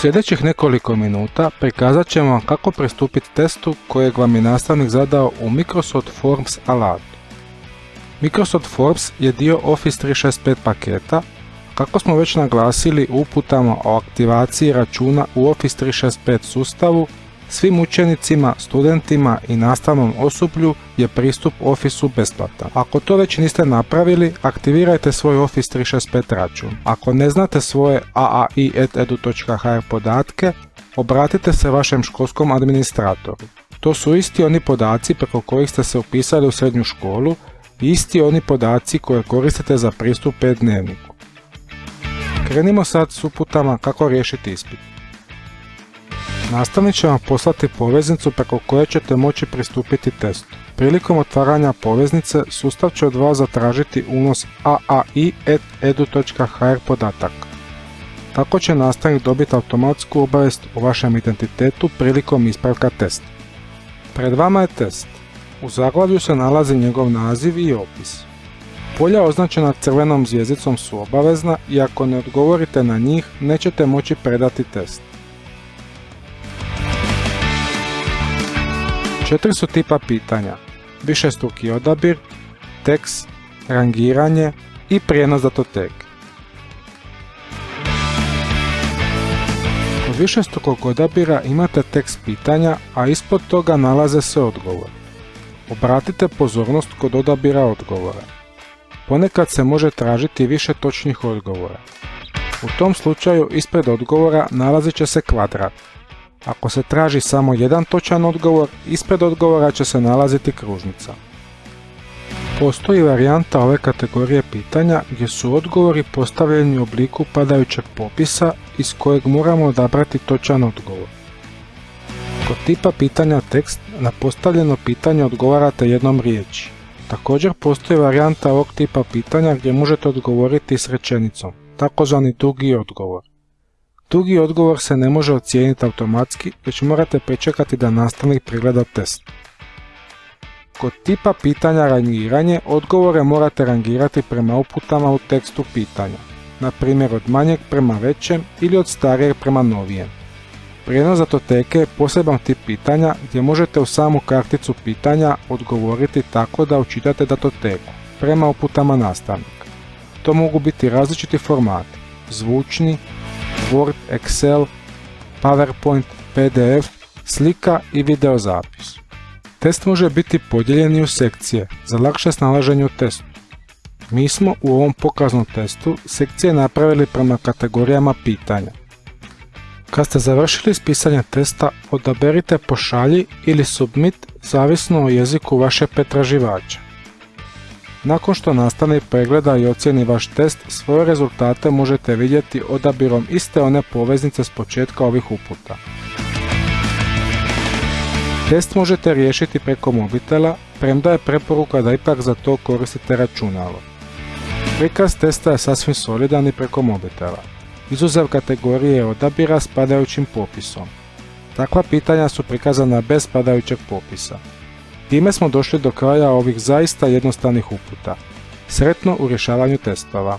sljedećih nekoliko minuta prikazat ćemo vam kako pristupiti testu kojeg vam je nastavnik zadao u Microsoft Forms alatu. Microsoft Forms je dio Office 365 paketa, kako smo već naglasili uputama o aktivaciji računa u Office 365 sustavu, svim učenicima, studentima i nastavnom osoblju je pristup Officeu besplatan. Ako to već niste napravili, aktivirajte svoj Office 365 račun. Ako ne znate svoje aai.edu.hr podatke, obratite se vašem školskom administratoru. To su isti oni podaci preko kojih ste se upisali u srednju školu i isti oni podaci koje koristite za pristup e-dnevniku. Krenimo sad s uputama kako riješiti ispit. Nastavnik će vam poslati poveznicu preko koje ćete moći pristupiti testu. Prilikom otvaranja poveznice, sustav će od vas zatražiti unos aai.edu.hr podataka. Tako će nastavnik dobiti automatsku obavijest o vašem identitetu prilikom ispravka testa. Pred vama je test. U zaglavlju se nalazi njegov naziv i opis. Polja označena crvenom zvijezdicom su obavezna i ako ne odgovorite na njih, nećete moći predati test. Četiri su tipa pitanja. Višestruki odabir, tekst, rangiranje i prijenos datoteke. Kod višestrukog odabira imate tekst pitanja, a ispod toga nalaze se odgovor. Obratite pozornost kod odabira odgovora. Ponekad se može tražiti više točnih odgovora. U tom slučaju ispred odgovora nalazit će se kvadrat. Ako se traži samo jedan točan odgovor, ispred odgovora će se nalaziti kružnica. Postoji varijanta ove kategorije pitanja gdje su odgovori postavljeni u obliku padajućeg popisa iz kojeg moramo odabrati točan odgovor. Kod tipa pitanja tekst na postavljeno pitanje odgovarate jednom riječi. Također postoji varijanta ovog tipa pitanja gdje možete odgovoriti s rečenicom, takozvani dugi odgovor. Dugi odgovor se ne može ocijeniti automatski, već morate pričekati da nastavnik pregleda test. Kod tipa pitanja rangiranje, odgovore morate rangirati prema uputama u tekstu pitanja, na primjer od manjeg prema većem ili od starijeg prema novijem. Prijenos datoteke je poseban tip pitanja gdje možete u samu karticu pitanja odgovoriti tako da učitate datoteku, prema uputama nastavnika. To mogu biti različiti formati, zvučni, Word, Excel, PowerPoint, PDF, slika i video zapis. Test može biti podijeljen u sekcije za lakše snalaženje u testu. Mi smo u ovom pokaznom testu sekcije napravili prema kategorijama pitanja. Kad ste završili s pisanjem testa, odaberite pošalji ili submit zavisno o jeziku vaše pretraživača. Nakon što nastavnik pregleda i ocjeni vaš test, svoje rezultate možete vidjeti odabirom iste one poveznice s početka ovih uputa. Test možete riješiti preko mobitela, premda je preporuka da ipak za to koristite računalo. Prikaz testa je sasvim solidan i preko mobitela, izuzev kategorije odabira s padajućim popisom. Takva pitanja su prikazana bez padajućeg popisa. Time smo došli do kraja ovih zaista jednostavnih uputa. Sretno u rješavanju testova.